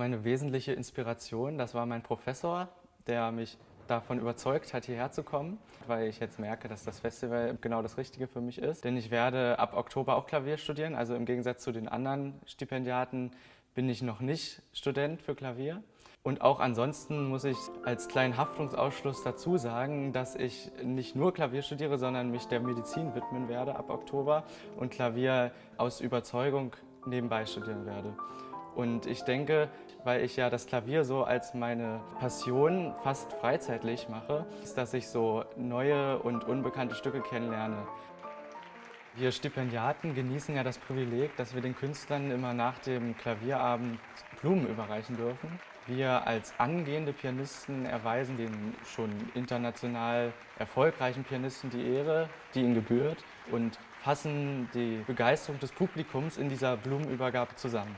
eine wesentliche Inspiration. Das war mein Professor, der mich davon überzeugt hat, hierher zu kommen, weil ich jetzt merke, dass das Festival genau das Richtige für mich ist. Denn ich werde ab Oktober auch Klavier studieren. Also im Gegensatz zu den anderen Stipendiaten bin ich noch nicht Student für Klavier. Und auch ansonsten muss ich als kleinen Haftungsausschluss dazu sagen, dass ich nicht nur Klavier studiere, sondern mich der Medizin widmen werde ab Oktober und Klavier aus Überzeugung nebenbei studieren werde. Und ich denke, weil ich ja das Klavier so als meine Passion fast freizeitlich mache, ist, dass ich so neue und unbekannte Stücke kennenlerne. Wir Stipendiaten genießen ja das Privileg, dass wir den Künstlern immer nach dem Klavierabend Blumen überreichen dürfen. Wir als angehende Pianisten erweisen den schon international erfolgreichen Pianisten die Ehre, die ihnen gebührt und fassen die Begeisterung des Publikums in dieser Blumenübergabe zusammen.